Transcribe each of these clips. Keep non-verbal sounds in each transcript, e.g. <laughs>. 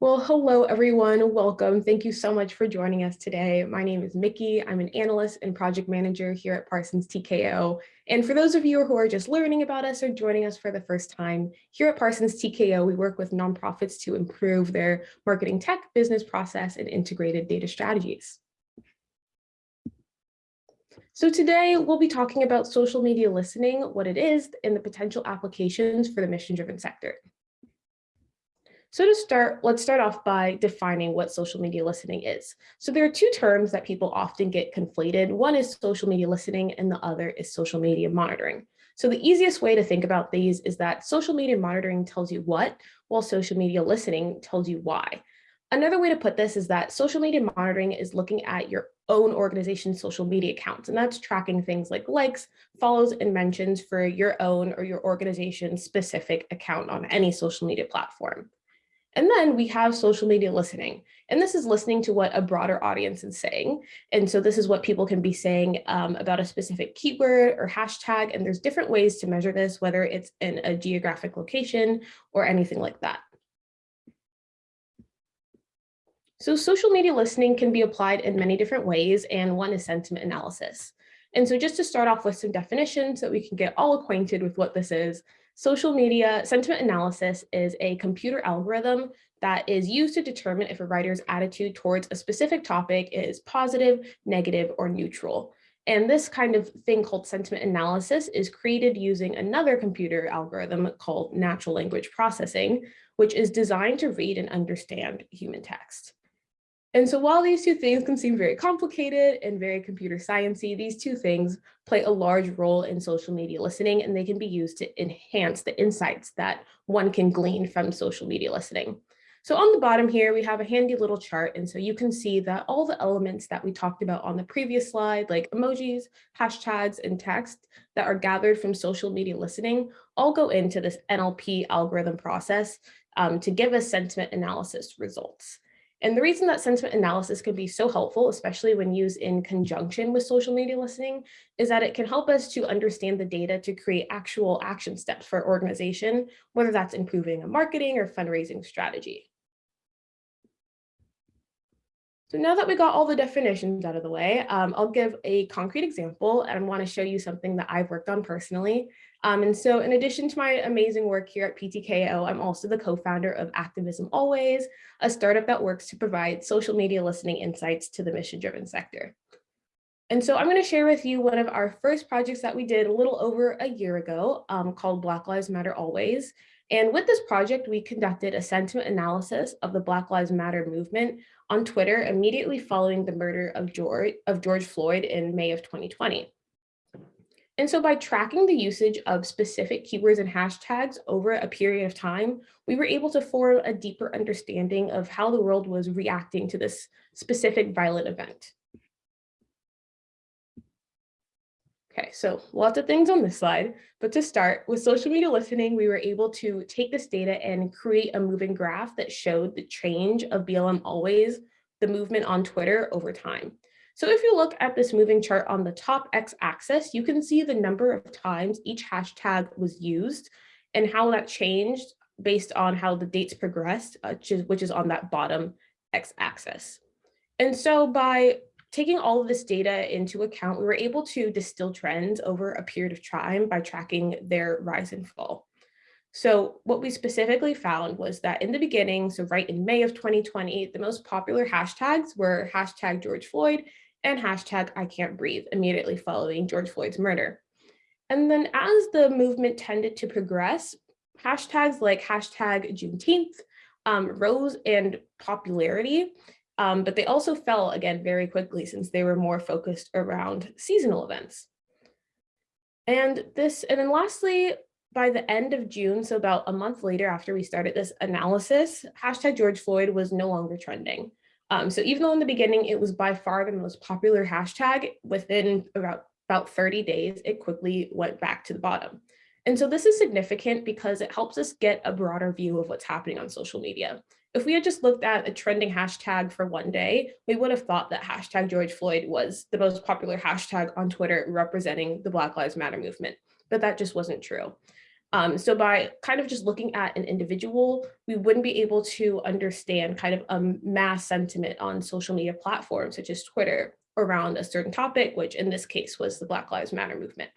Well, hello, everyone. Welcome. Thank you so much for joining us today. My name is Mickey. I'm an analyst and project manager here at Parsons TKO. And for those of you who are just learning about us or joining us for the first time, here at Parsons TKO, we work with nonprofits to improve their marketing tech, business process, and integrated data strategies. So today we'll be talking about social media listening, what it is, and the potential applications for the mission-driven sector. So to start, let's start off by defining what social media listening is. So there are two terms that people often get conflated. One is social media listening and the other is social media monitoring. So the easiest way to think about these is that social media monitoring tells you what, while social media listening tells you why. Another way to put this is that social media monitoring is looking at your own organization's social media accounts, and that's tracking things like likes, follows, and mentions for your own or your organization's specific account on any social media platform. And then we have social media listening. And this is listening to what a broader audience is saying. And so this is what people can be saying um, about a specific keyword or hashtag. And there's different ways to measure this, whether it's in a geographic location or anything like that. So social media listening can be applied in many different ways, and one is sentiment analysis. And so just to start off with some definitions so we can get all acquainted with what this is, Social media sentiment analysis is a computer algorithm that is used to determine if a writer's attitude towards a specific topic is positive, negative, or neutral. And this kind of thing called sentiment analysis is created using another computer algorithm called natural language processing, which is designed to read and understand human text. And so while these two things can seem very complicated and very computer sciencey, these two things play a large role in social media listening, and they can be used to enhance the insights that one can glean from social media listening. So on the bottom here, we have a handy little chart. And so you can see that all the elements that we talked about on the previous slide, like emojis, hashtags, and text that are gathered from social media listening, all go into this NLP algorithm process um, to give us sentiment analysis results. And the reason that sentiment analysis can be so helpful, especially when used in conjunction with social media listening, is that it can help us to understand the data to create actual action steps for organization, whether that's improving a marketing or fundraising strategy. So now that we got all the definitions out of the way, um, I'll give a concrete example and want to show you something that I've worked on personally. Um, and so in addition to my amazing work here at PTKO, I'm also the co-founder of Activism Always, a startup that works to provide social media listening insights to the mission-driven sector. And so I'm going to share with you one of our first projects that we did a little over a year ago um, called Black Lives Matter Always. And with this project, we conducted a sentiment analysis of the Black Lives Matter movement on Twitter immediately following the murder of George, of George Floyd in May of 2020. And so by tracking the usage of specific keywords and hashtags over a period of time, we were able to form a deeper understanding of how the world was reacting to this specific violent event. Okay, so lots of things on this slide, but to start with social media listening, we were able to take this data and create a moving graph that showed the change of BLM always, the movement on Twitter over time. So if you look at this moving chart on the top x-axis, you can see the number of times each hashtag was used and how that changed based on how the dates progressed, uh, which, is, which is on that bottom x-axis. And so by taking all of this data into account, we were able to distill trends over a period of time by tracking their rise and fall. So what we specifically found was that in the beginning, so right in May of 2020, the most popular hashtags were hashtag George Floyd and hashtag I can't breathe immediately following George Floyd's murder. And then as the movement tended to progress, hashtags like hashtag Juneteenth um, rose in popularity um, but they also fell again very quickly since they were more focused around seasonal events. And this, and then lastly, by the end of June, so about a month later after we started this analysis, hashtag George Floyd was no longer trending. Um, so even though in the beginning it was by far the most popular hashtag, within about, about 30 days, it quickly went back to the bottom. And so this is significant because it helps us get a broader view of what's happening on social media. If we had just looked at a trending hashtag for one day, we would have thought that hashtag George Floyd was the most popular hashtag on Twitter representing the Black Lives Matter movement, but that just wasn't true. Um, so by kind of just looking at an individual, we wouldn't be able to understand kind of a mass sentiment on social media platforms such as Twitter around a certain topic, which in this case was the Black Lives Matter movement.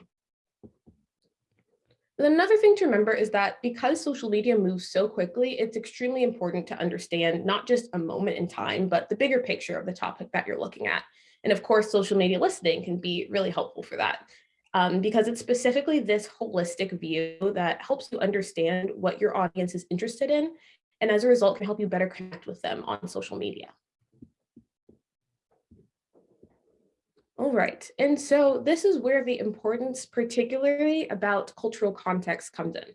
And another thing to remember is that because social media moves so quickly, it's extremely important to understand not just a moment in time, but the bigger picture of the topic that you're looking at. And of course, social media listening can be really helpful for that um, because it's specifically this holistic view that helps you understand what your audience is interested in. And as a result, can help you better connect with them on social media. All right, and so this is where the importance particularly about cultural context comes in.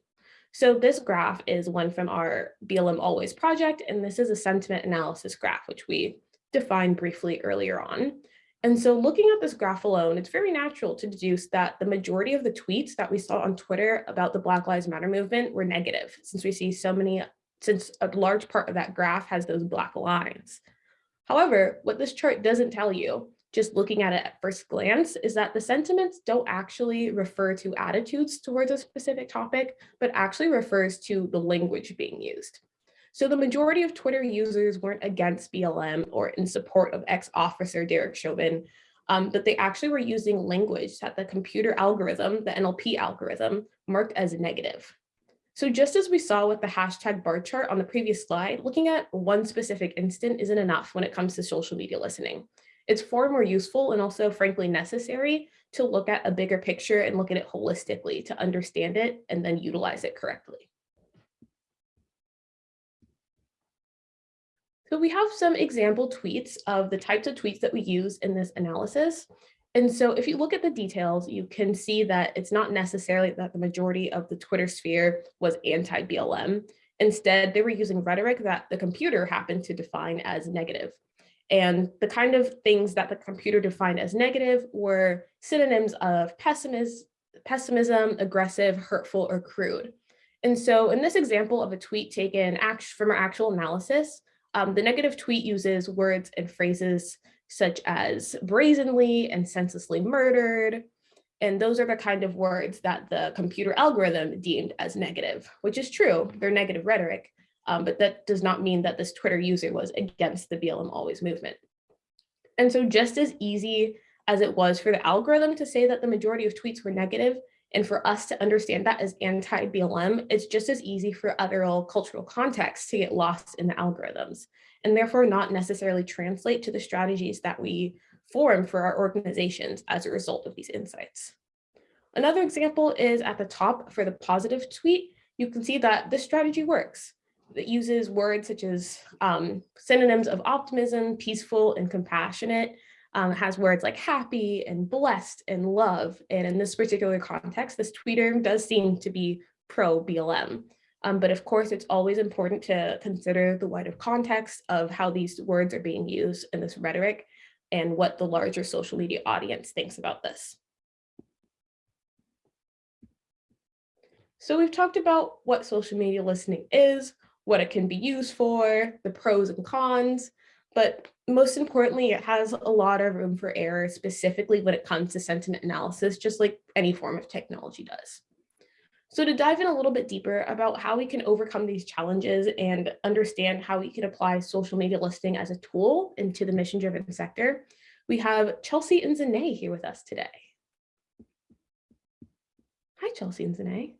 So this graph is one from our BLM Always project, and this is a sentiment analysis graph, which we defined briefly earlier on. And so looking at this graph alone, it's very natural to deduce that the majority of the tweets that we saw on Twitter about the Black Lives Matter movement were negative, since we see so many, since a large part of that graph has those black lines. However, what this chart doesn't tell you just looking at it at first glance is that the sentiments don't actually refer to attitudes towards a specific topic, but actually refers to the language being used. So the majority of Twitter users weren't against BLM or in support of ex-officer Derek Chauvin, um, but they actually were using language that the computer algorithm, the NLP algorithm, marked as negative. So just as we saw with the hashtag bar chart on the previous slide, looking at one specific instant isn't enough when it comes to social media listening. It's far more useful and also frankly necessary to look at a bigger picture and look at it holistically to understand it and then utilize it correctly. So we have some example tweets of the types of tweets that we use in this analysis. And so if you look at the details, you can see that it's not necessarily that the majority of the Twitter sphere was anti-BLM. Instead, they were using rhetoric that the computer happened to define as negative. And the kind of things that the computer defined as negative were synonyms of pessimism, pessimism, aggressive, hurtful, or crude. And so in this example of a tweet taken from our actual analysis, um, the negative tweet uses words and phrases such as brazenly and senselessly murdered. And those are the kind of words that the computer algorithm deemed as negative, which is true, they're negative rhetoric. Um, but that does not mean that this Twitter user was against the BLM Always movement. And so just as easy as it was for the algorithm to say that the majority of tweets were negative, and for us to understand that as anti-BLM, it's just as easy for other cultural contexts to get lost in the algorithms, and therefore not necessarily translate to the strategies that we form for our organizations as a result of these insights. Another example is at the top for the positive tweet, you can see that this strategy works It uses words such as um, synonyms of optimism, peaceful, and compassionate, um, has words like happy and blessed and love. And in this particular context, this tweeter does seem to be pro BLM. Um, but of course, it's always important to consider the wider context of how these words are being used in this rhetoric and what the larger social media audience thinks about this. So we've talked about what social media listening is, what it can be used for, the pros and cons, but most importantly, it has a lot of room for error, specifically when it comes to sentiment analysis, just like any form of technology does. So to dive in a little bit deeper about how we can overcome these challenges and understand how we can apply social media listening as a tool into the mission-driven sector, we have Chelsea and Zane here with us today. Hi, Chelsea and Zane.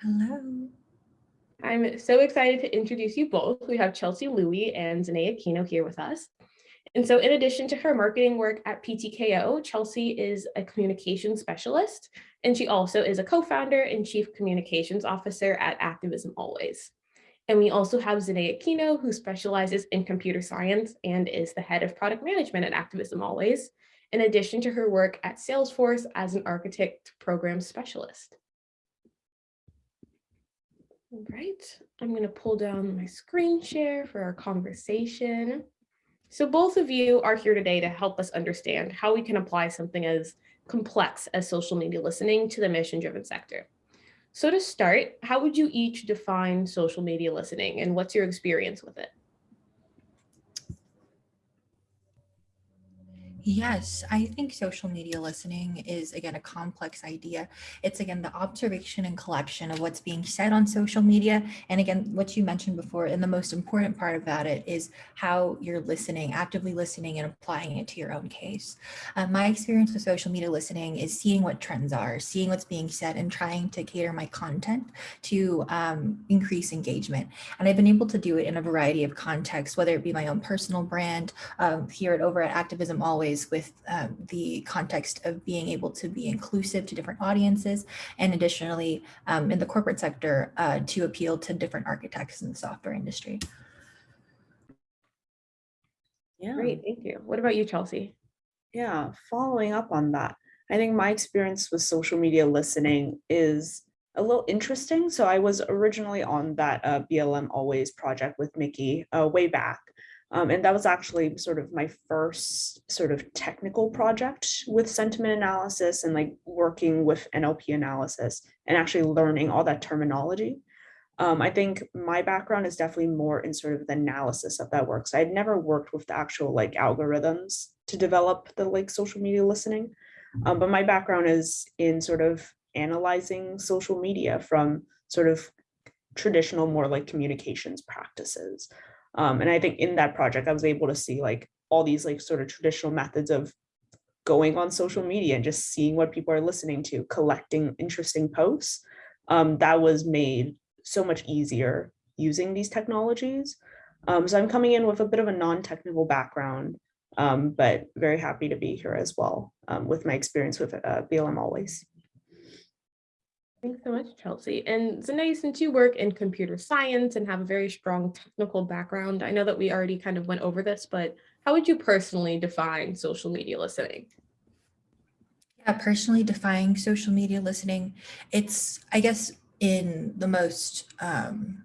Hello. I'm so excited to introduce you both. We have Chelsea Louie and Zanea Aquino here with us. And so in addition to her marketing work at PTKO, Chelsea is a communication specialist, and she also is a co-founder and chief communications officer at Activism Always. And we also have Zanea Aquino, who specializes in computer science and is the head of product management at Activism Always, in addition to her work at Salesforce as an architect program specialist. All right, I'm going to pull down my screen share for our conversation. So both of you are here today to help us understand how we can apply something as complex as social media listening to the mission-driven sector. So to start, how would you each define social media listening and what's your experience with it? Yes, I think social media listening is again a complex idea. It's again the observation and collection of what's being said on social media. And again, what you mentioned before, and the most important part about it is how you're listening, actively listening and applying it to your own case. Uh, my experience with social media listening is seeing what trends are, seeing what's being said and trying to cater my content to um, increase engagement. And I've been able to do it in a variety of contexts, whether it be my own personal brand um, here at over at Activism Always with um, the context of being able to be inclusive to different audiences and additionally um, in the corporate sector uh, to appeal to different architects in the software industry. Yeah. Great, thank you. What about you, Chelsea? Yeah, following up on that, I think my experience with social media listening is a little interesting. So I was originally on that uh, BLM Always project with Mickey uh, way back. Um, and that was actually sort of my first sort of technical project with sentiment analysis and like working with NLP analysis and actually learning all that terminology. Um, I think my background is definitely more in sort of the analysis of that work. So I'd never worked with the actual like algorithms to develop the like social media listening. Um, but my background is in sort of analyzing social media from sort of traditional more like communications practices. Um, and I think in that project, I was able to see like all these like sort of traditional methods of going on social media and just seeing what people are listening to, collecting interesting posts. Um, that was made so much easier using these technologies. Um, so I'm coming in with a bit of a non-technical background, um, but very happy to be here as well um, with my experience with uh, BLM Always. Thanks so much, Chelsea. And Zane, since you work in computer science and have a very strong technical background, I know that we already kind of went over this, but how would you personally define social media listening? Yeah, personally defining social media listening, it's, I guess, in the most, um,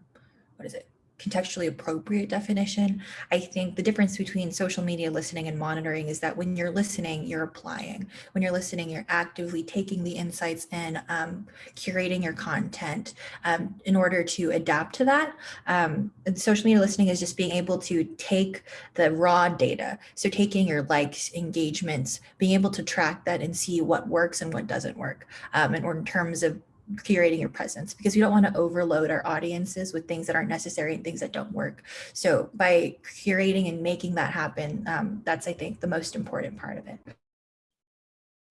what is it, contextually appropriate definition. I think the difference between social media listening and monitoring is that when you're listening, you're applying. When you're listening, you're actively taking the insights and um, curating your content um, in order to adapt to that. Um, social media listening is just being able to take the raw data. So taking your likes, engagements, being able to track that and see what works and what doesn't work. Um, and or in terms of curating your presence because we don't want to overload our audiences with things that aren't necessary and things that don't work. So by curating and making that happen, um, that's, I think, the most important part of it.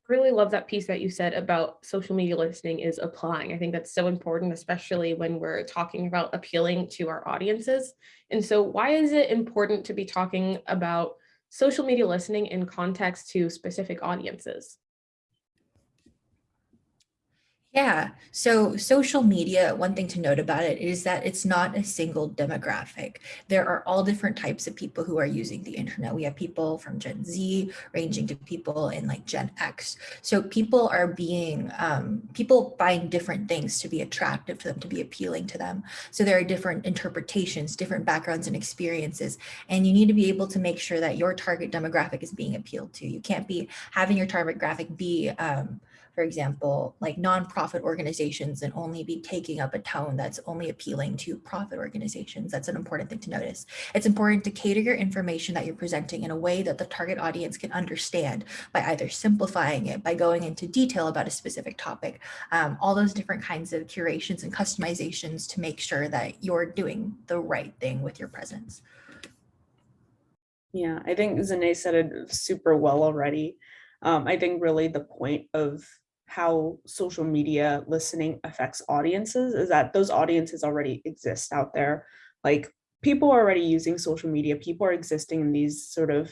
Really love that piece that you said about social media listening is applying. I think that's so important, especially when we're talking about appealing to our audiences. And so why is it important to be talking about social media listening in context to specific audiences? Yeah, so social media, one thing to note about it is that it's not a single demographic. There are all different types of people who are using the internet. We have people from Gen Z ranging to people in like Gen X. So people are being, um, people find different things to be attractive to them, to be appealing to them. So there are different interpretations, different backgrounds and experiences, and you need to be able to make sure that your target demographic is being appealed to. You can't be having your target graphic be um, for example, like nonprofit organizations and only be taking up a tone that's only appealing to profit organizations. That's an important thing to notice. It's important to cater your information that you're presenting in a way that the target audience can understand by either simplifying it, by going into detail about a specific topic, um, all those different kinds of curations and customizations to make sure that you're doing the right thing with your presence. Yeah, I think Zane said it super well already. Um, I think really the point of how social media listening affects audiences is that those audiences already exist out there. Like people are already using social media, people are existing in these sort of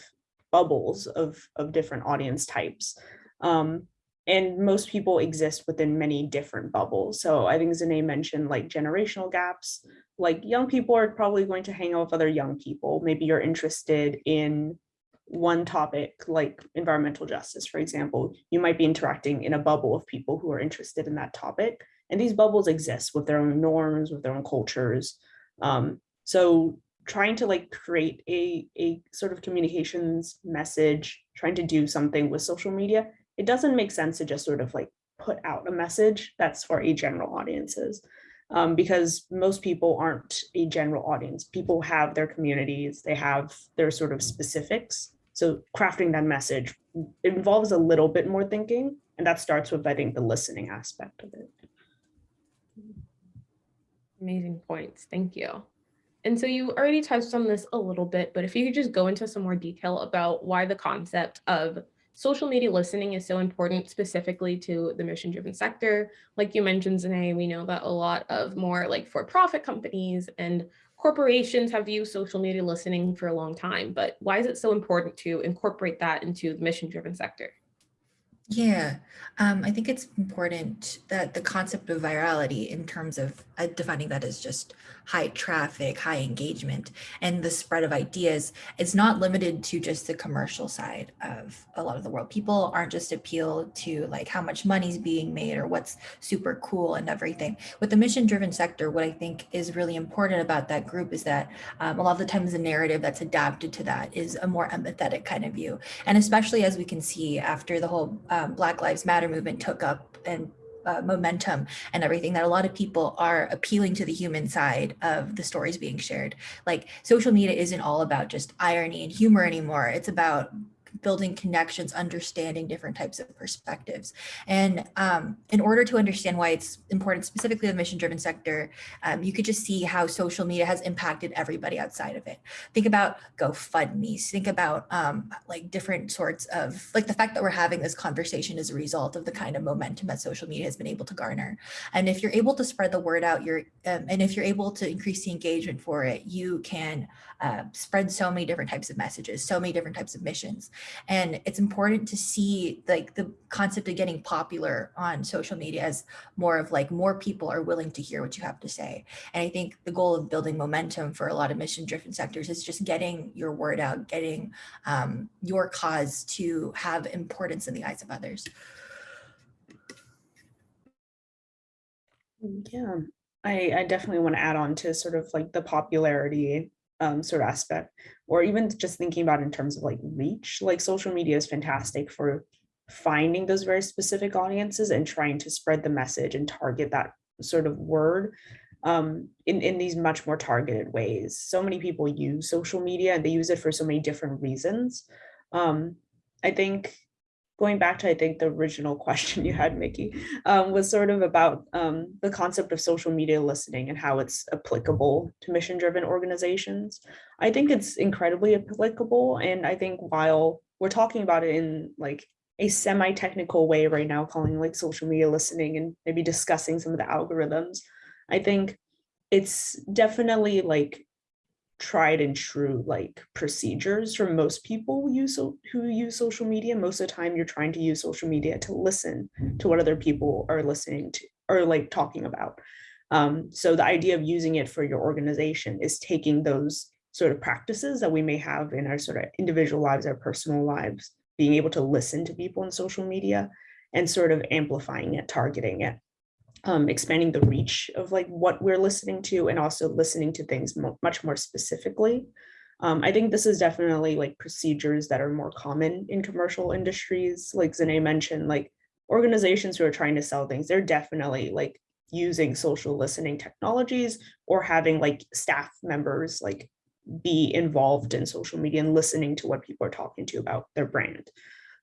bubbles of, of different audience types. Um, and most people exist within many different bubbles. So I think Zane mentioned like generational gaps, like young people are probably going to hang out with other young people. Maybe you're interested in one topic like environmental justice, for example, you might be interacting in a bubble of people who are interested in that topic. And these bubbles exist with their own norms, with their own cultures. Um, so trying to like create a, a sort of communications message, trying to do something with social media, it doesn't make sense to just sort of like put out a message that's for a general audiences. Um, because most people aren't a general audience. People have their communities, they have their sort of specifics. So crafting that message involves a little bit more thinking, and that starts with, I think, the listening aspect of it. Amazing points. Thank you. And so you already touched on this a little bit, but if you could just go into some more detail about why the concept of social media listening is so important specifically to the mission driven sector. Like you mentioned, Zane, we know that a lot of more like for profit companies and corporations have used social media listening for a long time, but why is it so important to incorporate that into the mission driven sector? Yeah, um, I think it's important that the concept of virality in terms of uh, defining that as just high traffic, high engagement, and the spread of ideas is not limited to just the commercial side of a lot of the world. People aren't just appealed to like how much money's being made or what's super cool and everything. With the mission driven sector, what I think is really important about that group is that um, a lot of the times the narrative that's adapted to that is a more empathetic kind of view. And especially as we can see after the whole um, Black Lives Matter movement took up and uh, momentum and everything that a lot of people are appealing to the human side of the stories being shared. Like social media isn't all about just irony and humor anymore. It's about building connections, understanding different types of perspectives. And um, in order to understand why it's important, specifically the mission driven sector, um, you could just see how social media has impacted everybody outside of it. Think about GoFundMe's, think about um, like different sorts of, like the fact that we're having this conversation as a result of the kind of momentum that social media has been able to garner. And if you're able to spread the word out, you're, um, and if you're able to increase the engagement for it, you can uh, spread so many different types of messages, so many different types of missions. And it's important to see like the concept of getting popular on social media as more of like more people are willing to hear what you have to say. And I think the goal of building momentum for a lot of mission driven sectors is just getting your word out, getting um, your cause to have importance in the eyes of others. Yeah, I, I definitely want to add on to sort of like the popularity um, sort of aspect, or even just thinking about in terms of like reach, like social media is fantastic for finding those very specific audiences and trying to spread the message and target that sort of word um, in, in these much more targeted ways. So many people use social media and they use it for so many different reasons. Um, I think going back to, I think, the original question you had, Mickey, um, was sort of about um, the concept of social media listening and how it's applicable to mission-driven organizations. I think it's incredibly applicable. And I think while we're talking about it in like a semi-technical way right now, calling like social media listening and maybe discussing some of the algorithms, I think it's definitely like tried and true like procedures for most people who use who use social media most of the time you're trying to use social media to listen to what other people are listening to or like talking about. Um, so the idea of using it for your organization is taking those sort of practices that we may have in our sort of individual lives our personal lives being able to listen to people in social media and sort of amplifying it targeting it um, expanding the reach of like what we're listening to and also listening to things mo much more specifically. Um, I think this is definitely like procedures that are more common in commercial industries. Like Zane mentioned, like organizations who are trying to sell things, they're definitely like using social listening technologies or having like staff members like be involved in social media and listening to what people are talking to about their brand.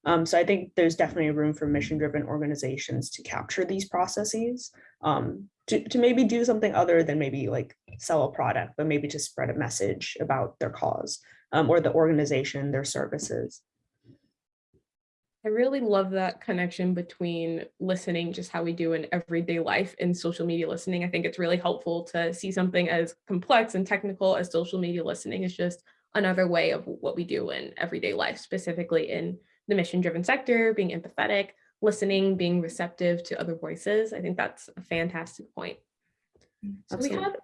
Um, so I think there's definitely room for mission driven organizations to capture these processes, um, to, to maybe do something other than maybe like sell a product, but maybe to spread a message about their cause um, or the organization, their services. I really love that connection between listening, just how we do in everyday life and social media listening. I think it's really helpful to see something as complex and technical as social media listening is just another way of what we do in everyday life, specifically in the mission driven sector, being empathetic, listening, being receptive to other voices. I think that's a fantastic point. So we have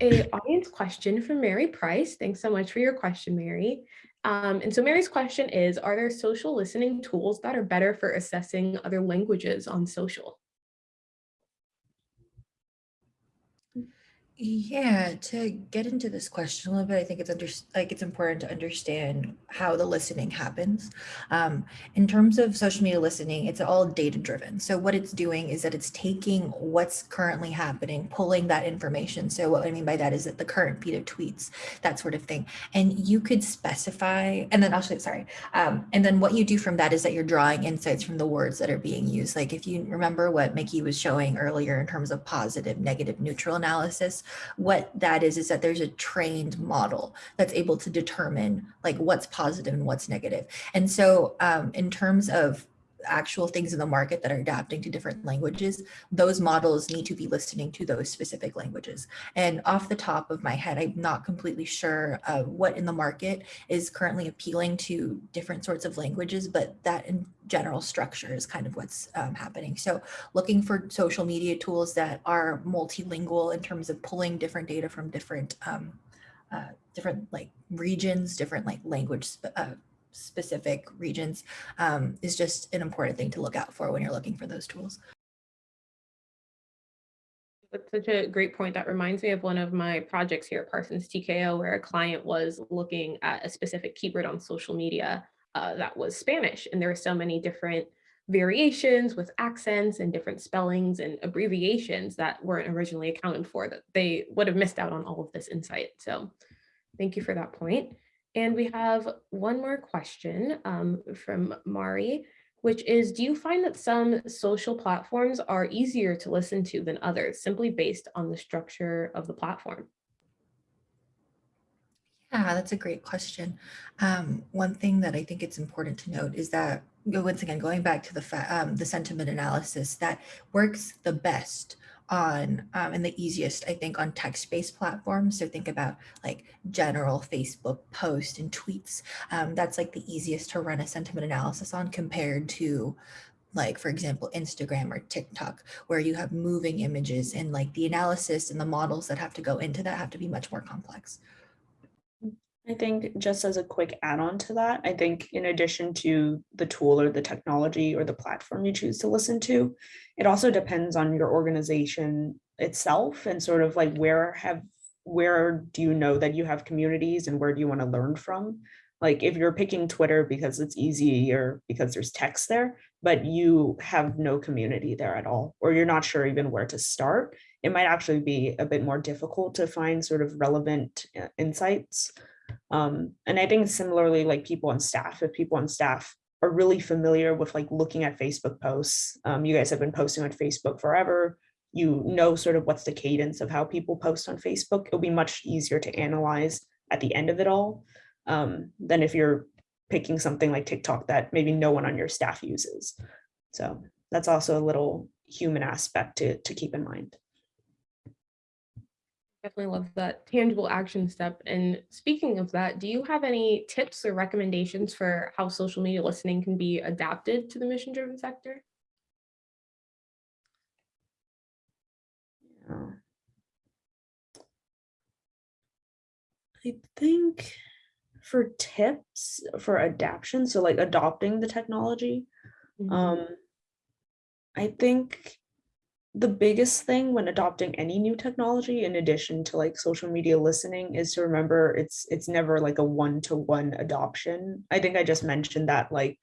a audience question from Mary Price. Thanks so much for your question, Mary. Um, and so Mary's question is, are there social listening tools that are better for assessing other languages on social? Yeah, to get into this question a little bit, I think it's under, like it's important to understand how the listening happens. Um, in terms of social media listening, it's all data driven. So what it's doing is that it's taking what's currently happening, pulling that information. So what I mean by that is that the current feed of tweets, that sort of thing. And you could specify, and then actually, sorry, um, and then what you do from that is that you're drawing insights from the words that are being used. Like if you remember what Mickey was showing earlier in terms of positive, negative, neutral analysis, what that is, is that there's a trained model that's able to determine like what's positive and what's negative. And so um, in terms of actual things in the market that are adapting to different languages, those models need to be listening to those specific languages. And off the top of my head, I'm not completely sure uh, what in the market is currently appealing to different sorts of languages, but that in general structure is kind of what's um, happening. So looking for social media tools that are multilingual in terms of pulling different data from different um, uh, different like regions, different like language uh, specific regions um, is just an important thing to look out for when you're looking for those tools. That's such a great point. That reminds me of one of my projects here at Parsons TKO, where a client was looking at a specific keyword on social media uh, that was Spanish. And there are so many different variations with accents and different spellings and abbreviations that weren't originally accounted for that they would have missed out on all of this insight. So thank you for that point. And we have one more question um, from Mari, which is, do you find that some social platforms are easier to listen to than others simply based on the structure of the platform? Yeah, that's a great question. Um, one thing that I think it's important to note is that once again, going back to the um, the sentiment analysis that works the best on um, and the easiest, I think, on text-based platforms. So think about like general Facebook posts and tweets. Um, that's like the easiest to run a sentiment analysis on compared to like, for example, Instagram or TikTok, where you have moving images and like the analysis and the models that have to go into that have to be much more complex. I think just as a quick add-on to that, I think in addition to the tool or the technology or the platform you choose to listen to, it also depends on your organization itself and sort of like where have where do you know that you have communities and where do you want to learn from? Like if you're picking Twitter because it's easy or because there's text there, but you have no community there at all, or you're not sure even where to start, it might actually be a bit more difficult to find sort of relevant uh, insights. Um, and I think similarly, like people on staff, if people on staff are really familiar with like looking at Facebook posts, um, you guys have been posting on Facebook forever, you know sort of what's the cadence of how people post on Facebook, it'll be much easier to analyze at the end of it all um, than if you're picking something like TikTok that maybe no one on your staff uses. So that's also a little human aspect to, to keep in mind. Definitely love that tangible action step. And speaking of that, do you have any tips or recommendations for how social media listening can be adapted to the mission driven sector? Yeah. I think for tips for adaption, so like adopting the technology, Mm -hmm. um, I think the biggest thing when adopting any new technology in addition to like social media listening is to remember it's it's never like a one-to-one -one adoption. I think i just mentioned that like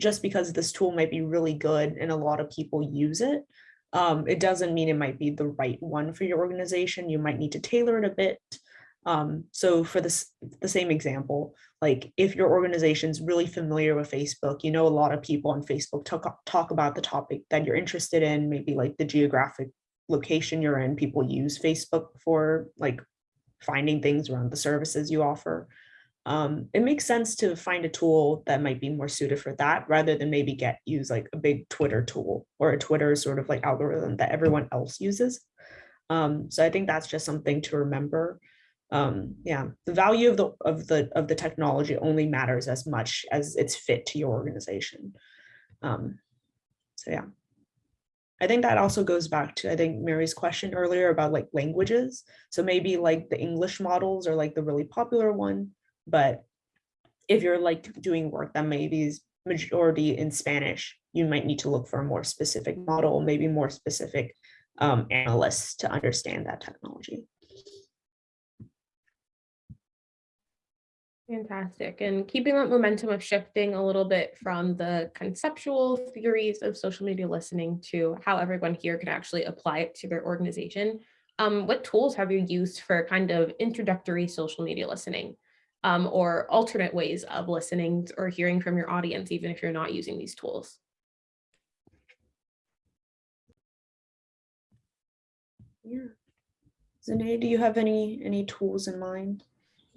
just because this tool might be really good and a lot of people use it um, it doesn't mean it might be the right one for your organization. You might need to tailor it a bit um, so for this, the same example, like if your organization's really familiar with Facebook, you know, a lot of people on Facebook talk, talk about the topic that you're interested in, maybe like the geographic location you're in, people use Facebook for like finding things around the services you offer. Um, it makes sense to find a tool that might be more suited for that rather than maybe get use like a big Twitter tool or a Twitter sort of like algorithm that everyone else uses. Um, so I think that's just something to remember um yeah the value of the of the of the technology only matters as much as it's fit to your organization. Um so yeah. I think that also goes back to i think mary's question earlier about like languages. So maybe like the english models are like the really popular one but if you're like doing work that maybe is majority in spanish you might need to look for a more specific model maybe more specific um analysts to understand that technology Fantastic. And keeping that momentum of shifting a little bit from the conceptual theories of social media listening to how everyone here can actually apply it to their organization. Um, what tools have you used for kind of introductory social media listening um, or alternate ways of listening or hearing from your audience, even if you're not using these tools? Yeah. Zanae, do you have any any tools in mind?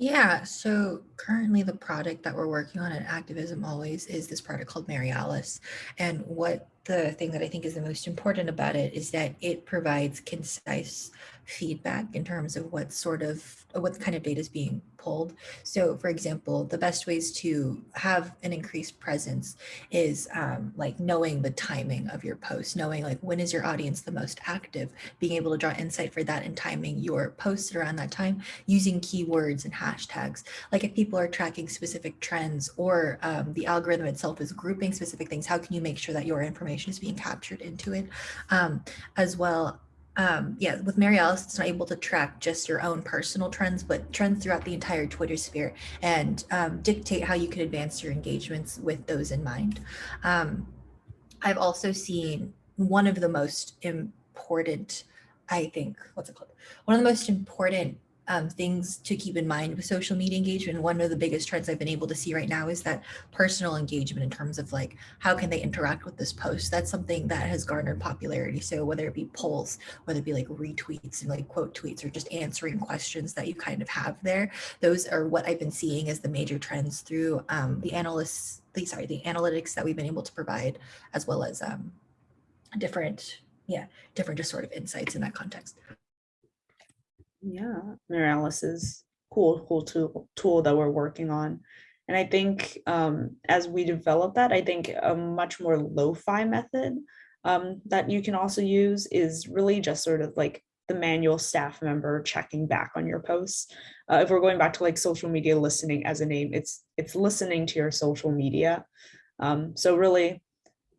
Yeah, so currently the product that we're working on at Activism Always is this product called Mary Alice. And what the thing that I think is the most important about it is that it provides concise feedback in terms of what sort of what kind of data is being pulled. So for example, the best ways to have an increased presence is um, like knowing the timing of your post, knowing like when is your audience the most active, being able to draw insight for that and timing your posts around that time using keywords and hashtags. Like if people are tracking specific trends or um, the algorithm itself is grouping specific things, how can you make sure that your information is being captured into it? Um, as well um, yeah, with Mary Alice, it's not able to track just your own personal trends, but trends throughout the entire Twitter sphere and um, dictate how you can advance your engagements with those in mind. Um, I've also seen one of the most important, I think, what's it called? One of the most important um, things to keep in mind with social media engagement. One of the biggest trends I've been able to see right now is that personal engagement in terms of like, how can they interact with this post? That's something that has garnered popularity. So whether it be polls, whether it be like retweets and like quote tweets or just answering questions that you kind of have there, those are what I've been seeing as the major trends through um, the analysts, the, sorry, the analytics that we've been able to provide, as well as um, different, yeah, different just sort of insights in that context. Yeah, Mary is cool, cool tool, tool that we're working on. And I think um, as we develop that, I think a much more lo-fi method um, that you can also use is really just sort of like the manual staff member checking back on your posts. Uh, if we're going back to like social media listening as a name, it's it's listening to your social media. Um, so really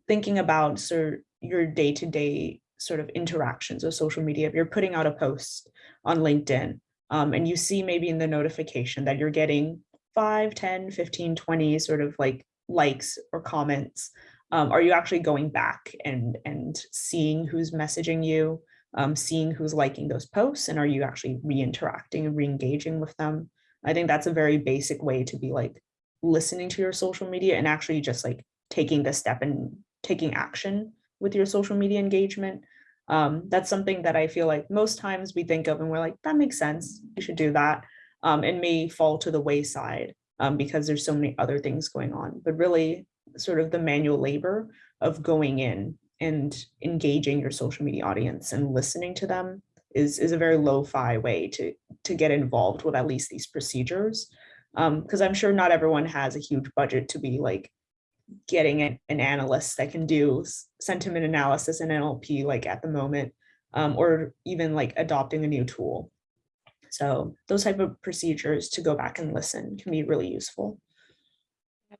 thinking about sort of your day-to-day sort of interactions with social media. If you're putting out a post on LinkedIn um, and you see maybe in the notification that you're getting 5, 10, 15, 20 sort of like likes or comments, um, are you actually going back and, and seeing who's messaging you, um, seeing who's liking those posts, and are you actually re-interacting and re-engaging with them? I think that's a very basic way to be like listening to your social media and actually just like taking the step and taking action with your social media engagement. Um, that's something that I feel like most times we think of and we're like, that makes sense. You should do that. Um, and may fall to the wayside um, because there's so many other things going on. But really sort of the manual labor of going in and engaging your social media audience and listening to them is, is a very lo-fi way to, to get involved with at least these procedures. Because I'm sure not everyone has a huge budget to be like getting an, an analyst that can do sentiment analysis and NLP like at the moment, um, or even like adopting a new tool. So those type of procedures to go back and listen can be really useful.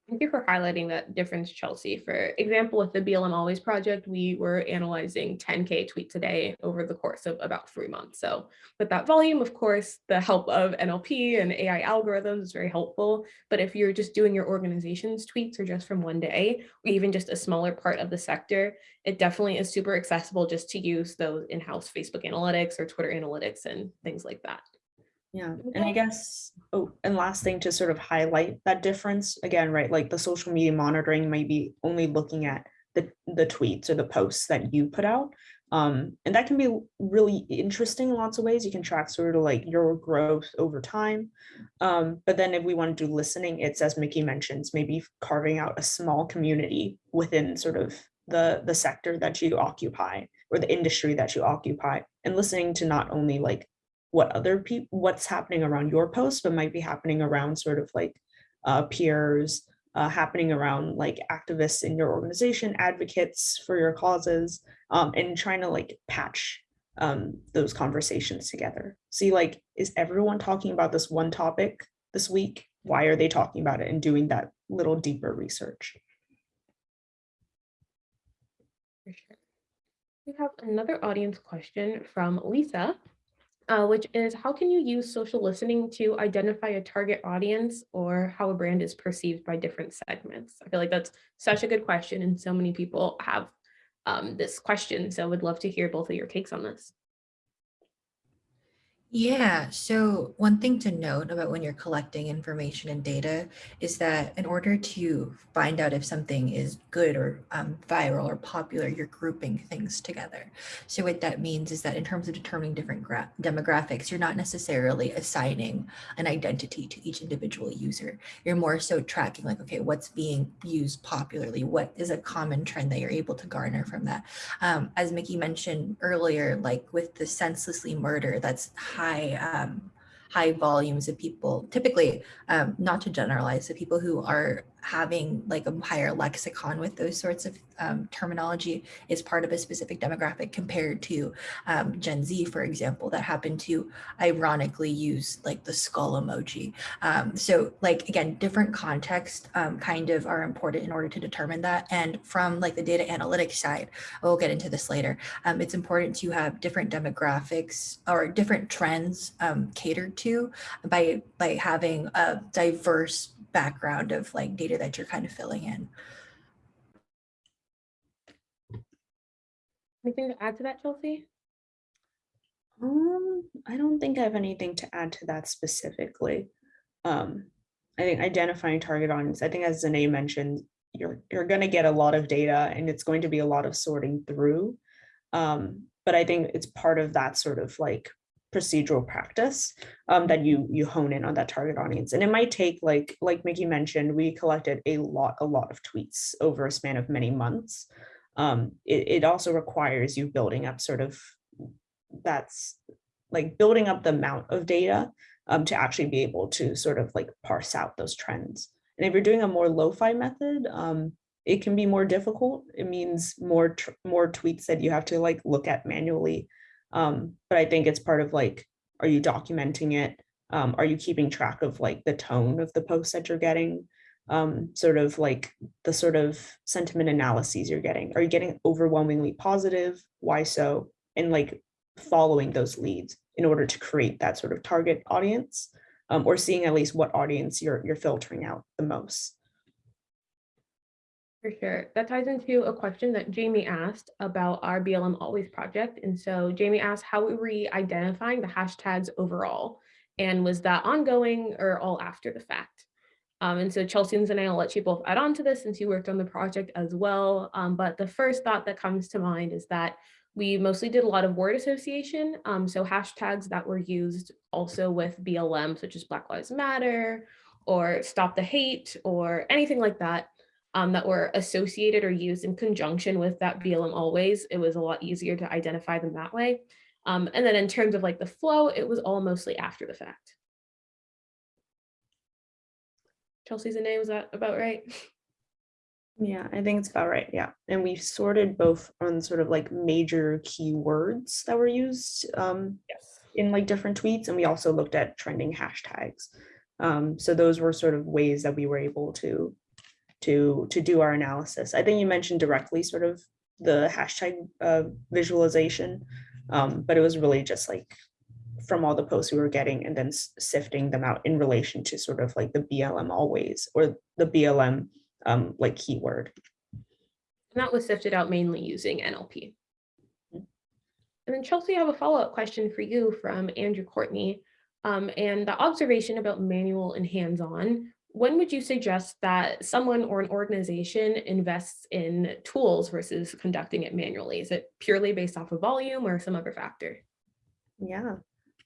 Thank you for highlighting that difference, Chelsea. For example, with the BLM Always project, we were analyzing 10K tweets a day over the course of about three months. So with that volume, of course, the help of NLP and AI algorithms is very helpful. But if you're just doing your organization's tweets or just from one day, or even just a smaller part of the sector, it definitely is super accessible just to use those in-house Facebook analytics or Twitter analytics and things like that. Yeah, and I guess, oh, and last thing to sort of highlight that difference, again, right, like the social media monitoring might be only looking at the, the tweets or the posts that you put out. Um, and that can be really interesting in lots of ways. You can track sort of like your growth over time. Um, but then if we want to do listening, it's as Mickey mentions, maybe carving out a small community within sort of the, the sector that you occupy or the industry that you occupy and listening to not only like what other people, what's happening around your post, but might be happening around sort of like uh, peers, uh, happening around like activists in your organization, advocates for your causes, um, and trying to like patch um, those conversations together. See, like, is everyone talking about this one topic this week? Why are they talking about it and doing that little deeper research? We have another audience question from Lisa. Uh, which is how can you use social listening to identify a target audience or how a brand is perceived by different segments? I feel like that's such a good question and so many people have um, this question. So I would love to hear both of your takes on this. Yeah, so one thing to note about when you're collecting information and data is that in order to find out if something is good or um, viral or popular, you're grouping things together. So what that means is that in terms of determining different demographics, you're not necessarily assigning an identity to each individual user. You're more so tracking like, okay, what's being used popularly? What is a common trend that you're able to garner from that? Um, as Mickey mentioned earlier, like with the senselessly murder, that's um, high volumes of people, typically, um, not to generalize, the people who are having like a higher lexicon with those sorts of um, terminology is part of a specific demographic compared to um, Gen Z, for example, that happen to ironically use like the skull emoji. Um, so like, again, different contexts um, kind of are important in order to determine that. And from like the data analytics side, we'll get into this later, um, it's important to have different demographics or different trends um, catered to by, by having a diverse background of like data that you're kind of filling in. Anything to add to that, Chelsea? Um, I don't think I have anything to add to that specifically. Um, I think identifying target audience, I think as Zane mentioned, you're you're going to get a lot of data and it's going to be a lot of sorting through. Um, but I think it's part of that sort of like procedural practice um, that you you hone in on that target audience. And it might take like like Mickey mentioned, we collected a lot a lot of tweets over a span of many months. Um, it, it also requires you building up sort of that's like building up the amount of data um, to actually be able to sort of like parse out those trends. And if you're doing a more lo-fi method, um, it can be more difficult. It means more more tweets that you have to like look at manually um, but I think it's part of like, are you documenting it? Um, are you keeping track of like the tone of the post that you're getting? Um, sort of like the sort of sentiment analyses you're getting. Are you getting overwhelmingly positive? Why so? And like following those leads in order to create that sort of target audience um, or seeing at least what audience you're, you're filtering out the most. For sure. That ties into a question that Jamie asked about our BLM Always project. And so Jamie asked, how were we identifying the hashtags overall? And was that ongoing or all after the fact? Um, and so Chelsea and I'll let you both add on to this since you worked on the project as well. Um, but the first thought that comes to mind is that we mostly did a lot of word association. Um, so hashtags that were used also with BLM, such as Black Lives Matter or Stop the Hate or anything like that um, that were associated or used in conjunction with that BLM always, it was a lot easier to identify them that way. Um, and then in terms of like the flow, it was all mostly after the fact. Chelsea's a name, was that about right? Yeah, I think it's about right. Yeah. And we sorted both on sort of like major keywords that were used um, yes. in like different tweets. And we also looked at trending hashtags. Um, so those were sort of ways that we were able to to to do our analysis. I think you mentioned directly sort of the hashtag uh, visualization, um, but it was really just like from all the posts we were getting and then sifting them out in relation to sort of like the BLM always or the BLM um, like keyword. And that was sifted out mainly using NLP. Mm-hmm. And then Chelsea, I have a follow-up question for you from Andrew Courtney. Um, and the observation about manual and hands-on, when would you suggest that someone or an organization invests in tools versus conducting it manually? Is it purely based off of volume or some other factor? Yeah,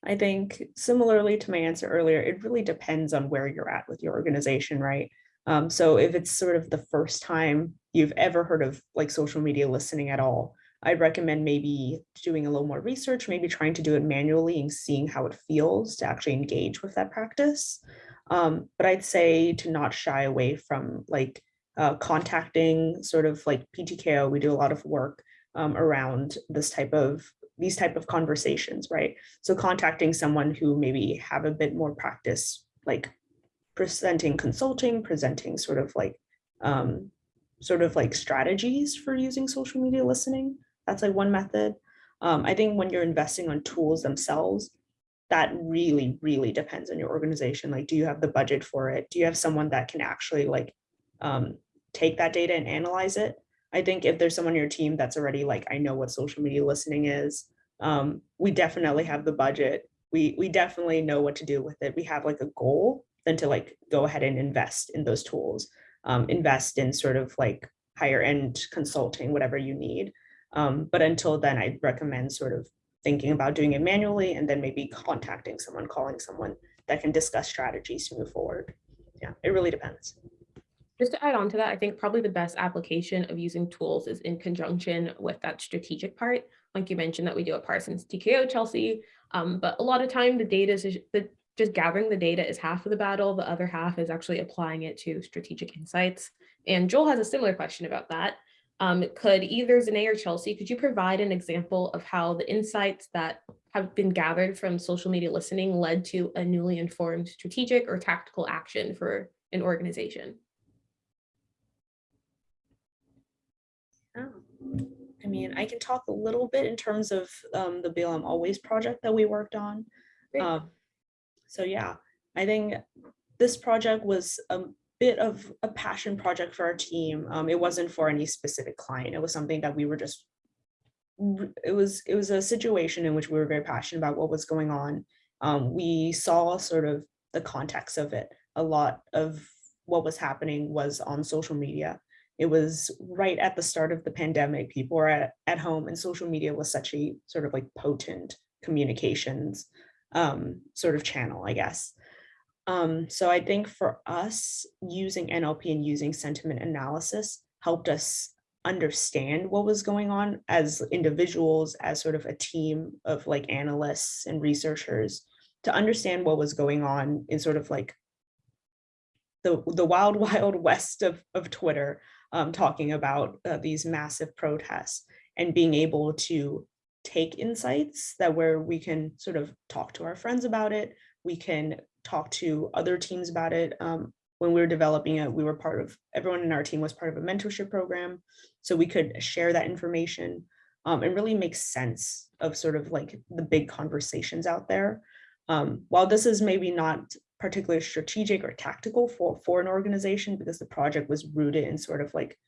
I think similarly to my answer earlier, it really depends on where you're at with your organization, right? Um, so if it's sort of the first time you've ever heard of like social media listening at all, I'd recommend maybe doing a little more research, maybe trying to do it manually and seeing how it feels to actually engage with that practice. Um, but I'd say to not shy away from like uh, contacting sort of like PTKO, we do a lot of work um, around this type of these type of conversations, right? So contacting someone who maybe have a bit more practice, like presenting consulting, presenting sort of like um, sort of like strategies for using social media listening. That's like one method. Um, I think when you're investing on tools themselves, that really, really depends on your organization. Like, do you have the budget for it? Do you have someone that can actually like um, take that data and analyze it? I think if there's someone on your team that's already like, I know what social media listening is, um, we definitely have the budget. We we definitely know what to do with it. We have like a goal, then to like go ahead and invest in those tools, um, invest in sort of like higher end consulting, whatever you need. Um, but until then, I'd recommend sort of thinking about doing it manually and then maybe contacting someone, calling someone that can discuss strategies to move forward. Yeah, it really depends. Just to add on to that, I think probably the best application of using tools is in conjunction with that strategic part. Like you mentioned that we do at Parsons TKO, Chelsea, um, but a lot of time the data is the, just gathering the data is half of the battle. The other half is actually applying it to strategic insights. And Joel has a similar question about that. Um, could either Zane or Chelsea, could you provide an example of how the insights that have been gathered from social media listening led to a newly informed strategic or tactical action for an organization? Oh, I mean, I can talk a little bit in terms of um, the BLM Always project that we worked on. Um, so yeah, I think this project was a bit of a passion project for our team. Um, it wasn't for any specific client. It was something that we were just, it was, it was a situation in which we were very passionate about what was going on. Um, we saw sort of the context of it. A lot of what was happening was on social media it was right at the start of the pandemic. People were at, at home and social media was such a sort of like potent communications um, sort of channel, I guess. Um, so I think for us, using NLP and using sentiment analysis helped us understand what was going on as individuals, as sort of a team of like analysts and researchers to understand what was going on in sort of like the, the wild, <laughs> wild west of, of Twitter um, talking about uh, these massive protests and being able to take insights that where we can sort of talk to our friends about it. We can talk to other teams about it. Um, when we were developing it, we were part of, everyone in our team was part of a mentorship program. So we could share that information um, and really make sense of sort of like the big conversations out there. Um, while this is maybe not particularly strategic or tactical for, for an organization because the project was rooted in sort of like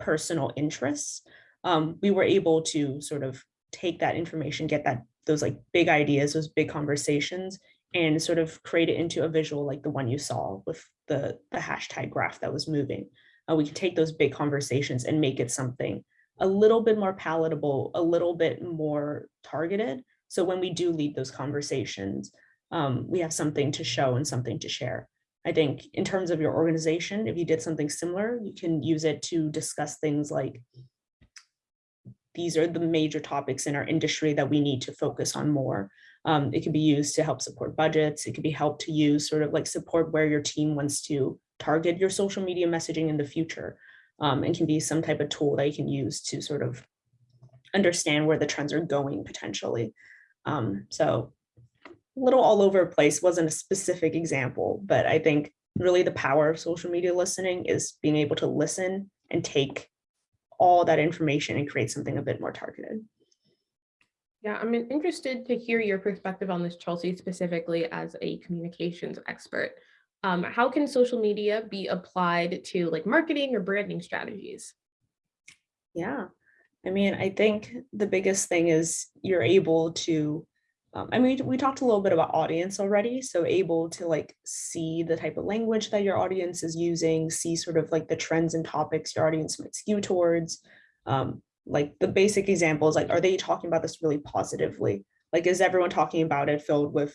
personal interests, um, we were able to sort of take that information, get that those like big ideas, those big conversations, and sort of create it into a visual like the one you saw with the, the hashtag graph that was moving. Uh, we can take those big conversations and make it something a little bit more palatable, a little bit more targeted. So when we do lead those conversations, um, we have something to show and something to share. I think in terms of your organization, if you did something similar, you can use it to discuss things like these are the major topics in our industry that we need to focus on more. Um, it can be used to help support budgets. It can be helped to use sort of like support where your team wants to target your social media messaging in the future. Um, and can be some type of tool that you can use to sort of understand where the trends are going potentially. Um, so little all over place, wasn't a specific example, but I think really the power of social media listening is being able to listen and take all that information and create something a bit more targeted. Yeah, I'm interested to hear your perspective on this, Chelsea, specifically as a communications expert. Um, how can social media be applied to like marketing or branding strategies? Yeah, I mean, I think the biggest thing is you're able to um, I mean, we talked a little bit about audience already, so able to like see the type of language that your audience is using, see sort of like the trends and topics your audience might skew towards. Um, like the basic examples, like, are they talking about this really positively? Like, is everyone talking about it filled with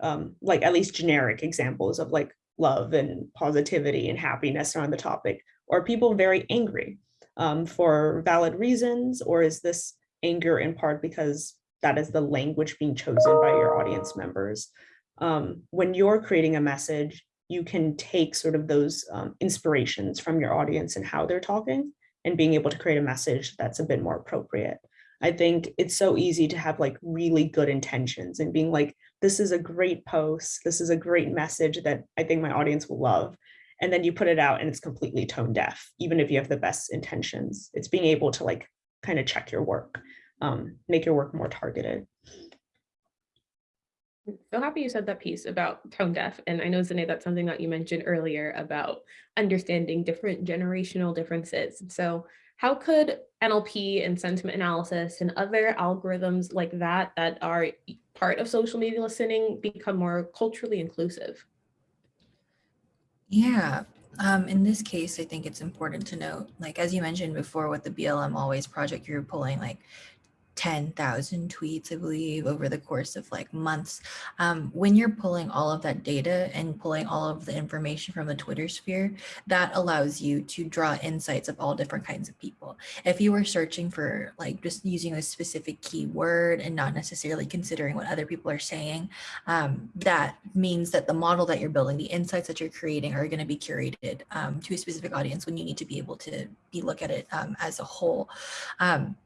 um, like at least generic examples of like love and positivity and happiness around the topic? Or are people very angry um, for valid reasons? Or is this anger in part because that is the language being chosen by your audience members. Um, when you're creating a message, you can take sort of those um, inspirations from your audience and how they're talking and being able to create a message that's a bit more appropriate. I think it's so easy to have like really good intentions and being like, this is a great post, this is a great message that I think my audience will love. And then you put it out and it's completely tone deaf, even if you have the best intentions. It's being able to like kind of check your work um, make your work more targeted. So happy you said that piece about tone deaf. And I know, Zane, that's something that you mentioned earlier about understanding different generational differences. So how could NLP and sentiment analysis and other algorithms like that that are part of social media listening become more culturally inclusive? Yeah. Um, in this case, I think it's important to note, like, as you mentioned before with the BLM Always project, you're pulling like 10,000 tweets, I believe, over the course of like months. Um, when you're pulling all of that data and pulling all of the information from the Twitter sphere, that allows you to draw insights of all different kinds of people. If you were searching for like just using a specific keyword and not necessarily considering what other people are saying, um, that means that the model that you're building, the insights that you're creating are going to be curated um, to a specific audience when you need to be able to be look at it um, as a whole. Um,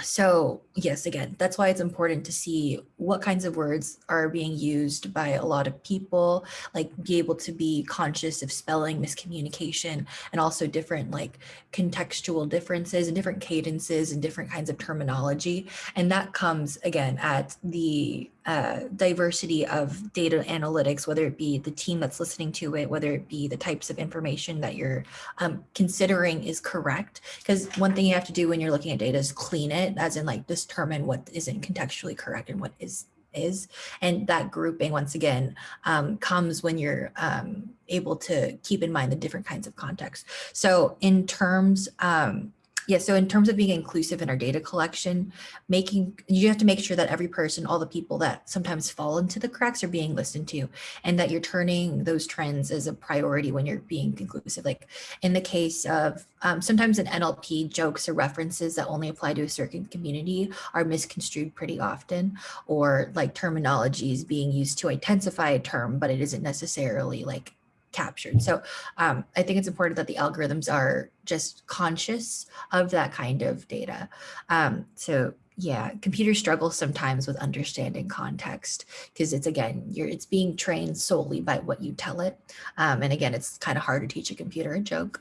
so yes, again, that's why it's important to see what kinds of words are being used by a lot of people, like be able to be conscious of spelling miscommunication and also different like contextual differences and different cadences and different kinds of terminology. And that comes again at the uh, diversity of data analytics, whether it be the team that's listening to it, whether it be the types of information that you're um, considering is correct. Because one thing you have to do when you're looking at data is clean it, as in like determine what isn't contextually correct and what is is. And that grouping, once again, um, comes when you're um, able to keep in mind the different kinds of context. So in terms, um, yeah, so in terms of being inclusive in our data collection, making you have to make sure that every person, all the people that sometimes fall into the cracks are being listened to and that you're turning those trends as a priority when you're being inclusive. Like in the case of um, sometimes in NLP jokes or references that only apply to a certain community are misconstrued pretty often or like terminologies being used to intensify a term, but it isn't necessarily like captured. So um, I think it's important that the algorithms are just conscious of that kind of data. Um, so yeah, computers struggle sometimes with understanding context because it's again, you're it's being trained solely by what you tell it. Um, and again, it's kind of hard to teach a computer a joke,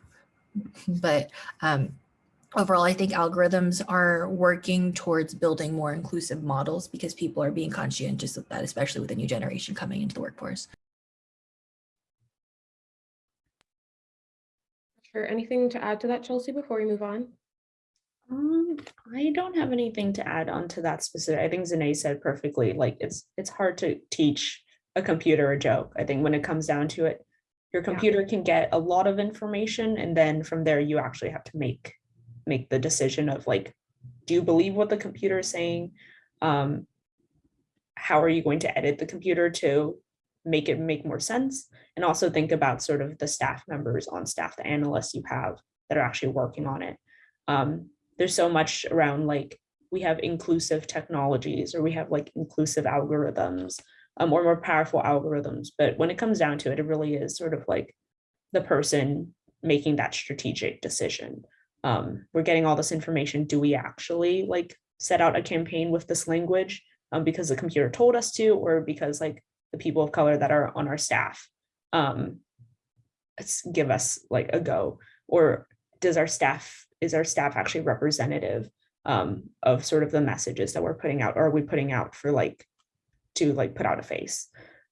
but um, overall, I think algorithms are working towards building more inclusive models because people are being conscientious of that, especially with the new generation coming into the workforce. Sure. Anything to add to that, Chelsea, before we move on? Um, I don't have anything to add on to that specific. I think Zane said perfectly, like it's it's hard to teach a computer a joke. I think when it comes down to it, your Yeah. computer can get a lot of information and then from there you actually have to make make the decision of like, do you believe what the computer is saying? Um, how are you going to edit the computer to make it make more sense? And also think about sort of the staff members on staff, the analysts you have that are actually working on it. Um, there's so much around like we have inclusive technologies or we have like inclusive algorithms um, or more powerful algorithms. But when it comes down to it, it really is sort of like the person making that strategic decision. Um, we're getting all this information. Do we actually like set out a campaign with this language um, because the computer told us to, or because like the people of color that are on our staff um, give us like a go? Or does our staff, is our staff actually representative um, of sort of the messages that we're putting out? Or are we putting out for like, to like put out a face?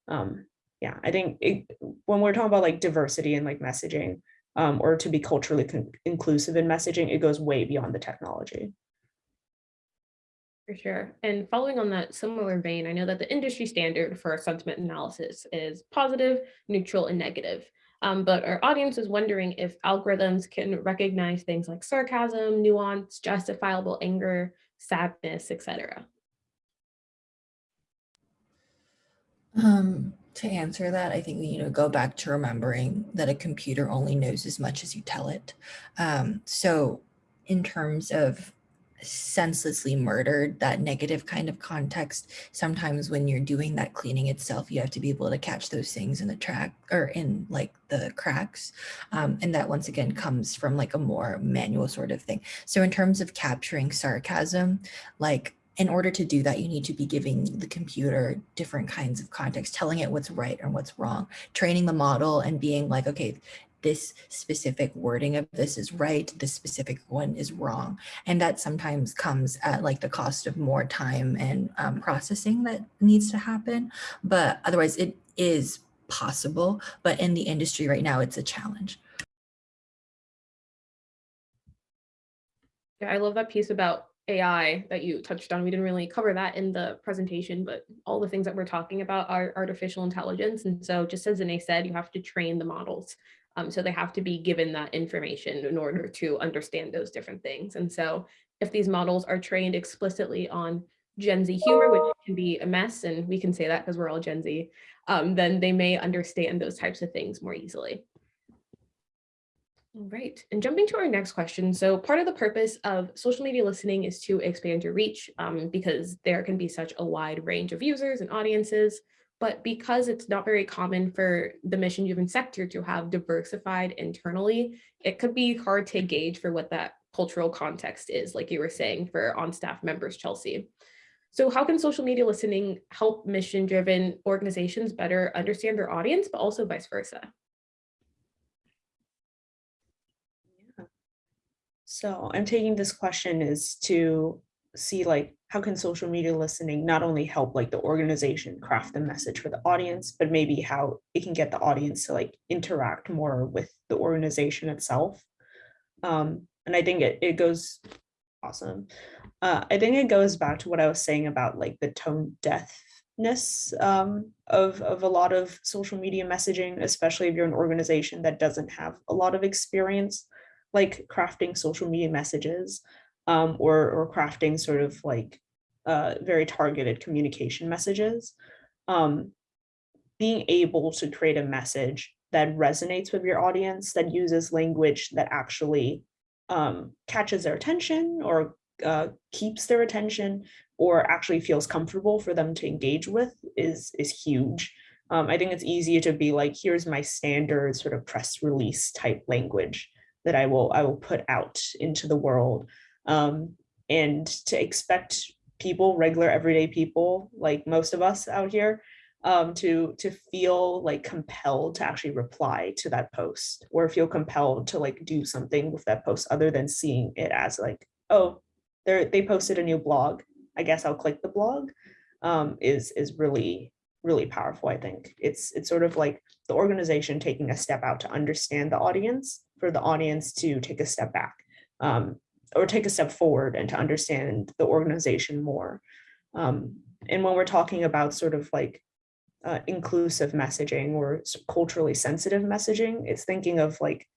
Um, yeah, I think it, when we're talking about like diversity and like messaging, um, or to be culturally inclusive in messaging, it goes way beyond the technology. For sure. And following on that similar vein, I know that the industry standard for sentiment analysis is positive, neutral, and negative. Um, but our audience is wondering if algorithms can recognize things like sarcasm, nuance, justifiable anger, sadness, etc. Um, to answer that, I think we need to go back to remembering that a computer only knows as much as you tell it. Um, so in terms of senselessly murdered, that negative kind of context, sometimes when you're doing that cleaning itself, you have to be able to catch those things in the track or in like the cracks. Um, and that once again comes from like a more manual sort of thing. So in terms of capturing sarcasm, like in order to do that, you need to be giving the computer different kinds of context, telling it what's right and what's wrong, training the model and being like, okay, this specific wording of this is right, this specific one is wrong. And that sometimes comes at like the cost of more time and um, processing that needs to happen. But otherwise it is possible, but in the industry right now, it's a challenge. Yeah, I love that piece about AI that you touched on. We didn't really cover that in the presentation, but all the things that we're talking about are artificial intelligence. And so just as Zane said, you have to train the models. Um, so they have to be given that information in order to understand those different things. And so if these models are trained explicitly on Gen Z humor, which can be a mess, and we can say that because we're all Gen Z, um, then they may understand those types of things more easily. All right, and jumping to our next question. So part of the purpose of social media listening is to expand your reach um, because there can be such a wide range of users and audiences. But because it's not very common for the mission driven sector to have diversified internally, it could be hard to gauge for what that cultural context is, like you were saying for on staff members, Chelsea. So how can social media listening help mission driven organizations better understand their audience, but also vice versa? So I'm taking this question is to see like how can social media listening not only help like the organization craft the message for the audience, but maybe how it can get the audience to like interact more with the organization itself. Um, and I think it, it goes awesome. Uh, I think it goes back to what I was saying about like the tone deafness um, of, of a lot of social media messaging, especially if you're an organization that doesn't have a lot of experience like crafting social media messages um, or, or crafting sort of like uh, very targeted communication messages. Um, being able to create a message that resonates with your audience, that uses language that actually um, catches their attention or uh, keeps their attention or actually feels comfortable for them to engage with is, is huge. Um, I think it's easier to be like, here's my standard sort of press release type language that I will I will put out into the world. Um, and to expect people, regular everyday people, like most of us out here, um, to to feel like compelled to actually reply to that post or feel compelled to like do something with that post other than seeing it as like, oh, they they posted a new blog. I guess I'll click the blog um, is is really really powerful. I think it's it's sort of like the organization taking a step out to understand the audience for the audience to take a step back um, or take a step forward and to understand the organization more. Um, and when we're talking about sort of like uh, inclusive messaging or culturally sensitive messaging, it's thinking of like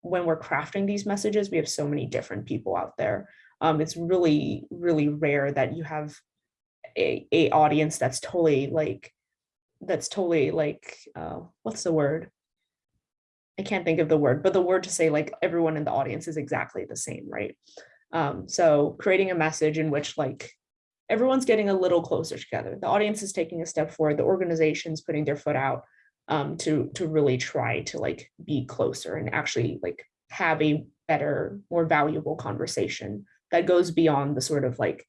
when we're crafting these messages, we have so many different people out there. Um, it's really, really rare that you have a, a audience that's totally like, that's totally like, uh, what's the word? I can't think of the word, but the word to say like everyone in the audience is exactly the same, right? Um, so creating a message in which like everyone's getting a little closer together. The audience is taking a step forward. The organization's putting their foot out um, to to really try to like be closer and actually like have a better, more valuable conversation that goes beyond the sort of like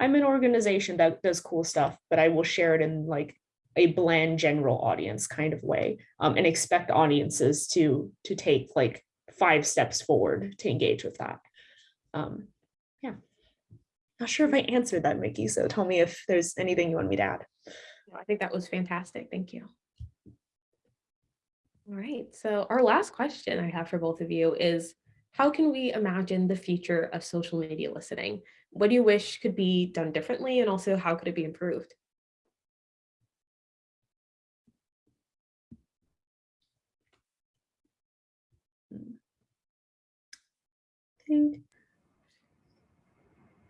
I'm an organization that does cool stuff, but I will share it in like a bland general audience kind of way um, and expect audiences to to take like five steps forward to engage with that. Um, yeah, not sure if I answered that, Mickey. So tell me if there's anything you want me to add. I think that was fantastic. Thank you. All right, so our last question I have for both of you is, how can we imagine the future of social media listening? What do you wish could be done differently? And also how could it be improved? Think.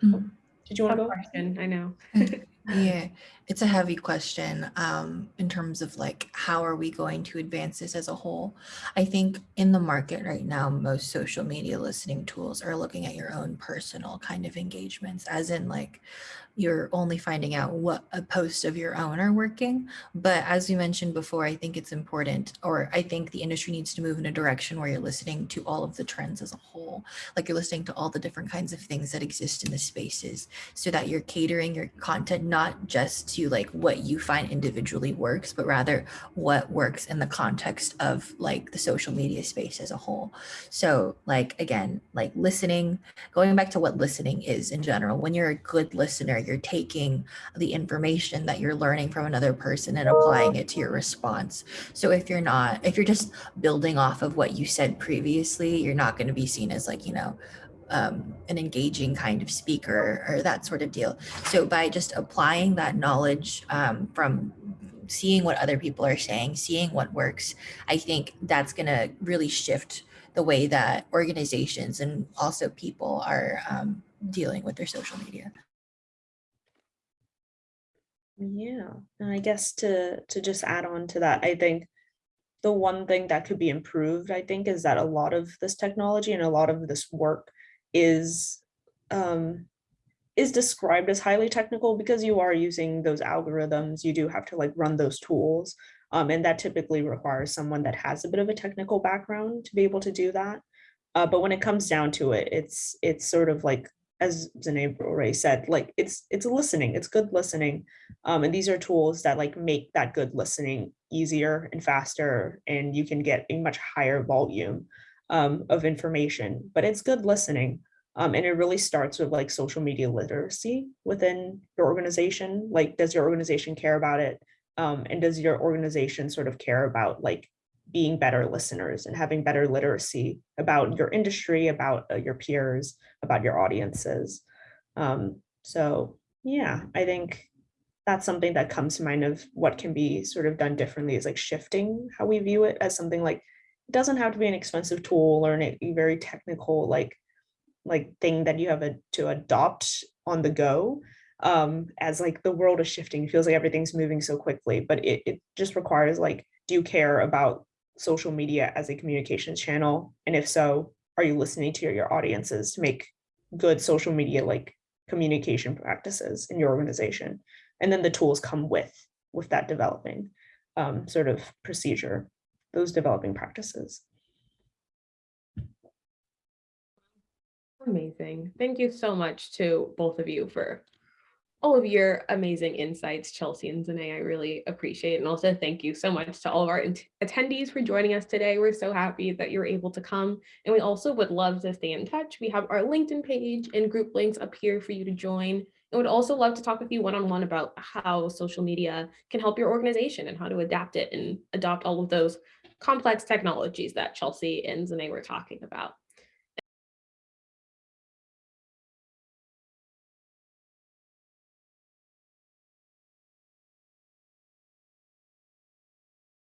Mm. Did you want to go? question, I know. <laughs> <laughs> Yeah, it's a heavy question um, in terms of like, how are we going to advance this as a whole? I think in the market right now, most social media listening tools are looking at your own personal kind of engagements, as in like you're only finding out what a post of your own are working. But as we mentioned before, I think it's important, or I think the industry needs to move in a direction where you're listening to all of the trends as a whole. Like you're listening to all the different kinds of things that exist in the spaces so that you're catering your content not just to like what you find individually works, but rather what works in the context of like the social media space as a whole. So like, again, like listening, going back to what listening is in general, when you're a good listener, you're taking the information that you're learning from another person and applying it to your response. So if you're not, if you're just building off of what you said previously, you're not going to be seen as like, you know, um, an engaging kind of speaker or that sort of deal. So by just applying that knowledge um, from seeing what other people are saying, seeing what works, I think that's going to really shift the way that organizations and also people are um, dealing with their social media. Yeah, and I guess to to just add on to that, I think the one thing that could be improved, I think, is that a lot of this technology and a lot of this work is um, is described as highly technical because you are using those algorithms. You do have to like run those tools, um, and that typically requires someone that has a bit of a technical background to be able to do that. Uh, but when it comes down to it, it's it's sort of like as Zane already said, like it's it's listening, it's good listening. Um, and these are tools that like make that good listening easier and faster, and you can get a much higher volume um, of information, but it's good listening. Um, and it really starts with like social media literacy within your organization. Like, does your organization care about it? Um, and does your organization sort of care about like being better listeners and having better literacy about your industry, about uh, your peers, about your audiences. Um, so yeah, I think that's something that comes to mind of what can be sort of done differently is like shifting how we view it as something like it doesn't have to be an expensive tool or a very technical like like thing that you have a, to adopt on the go um as like the world is shifting it feels like everything's moving so quickly but it, it just requires like do you care about social media as a communications channel? And if so, are you listening to your audiences to make good social media like communication practices in your organization? And then the tools come with with that developing um, sort of procedure, those developing practices. Amazing. Thank you so much to both of you for all of your amazing insights, Chelsea and Zane. I really appreciate. And also thank you so much to all of our attendees for joining us today. We're so happy that you're able to come. And we also would love to stay in touch. We have our LinkedIn page and group links up here for you to join. And would also love to talk with you one-on-one -on -one about how social media can help your organization and how to adapt it and adopt all of those complex technologies that Chelsea and Zane were talking about.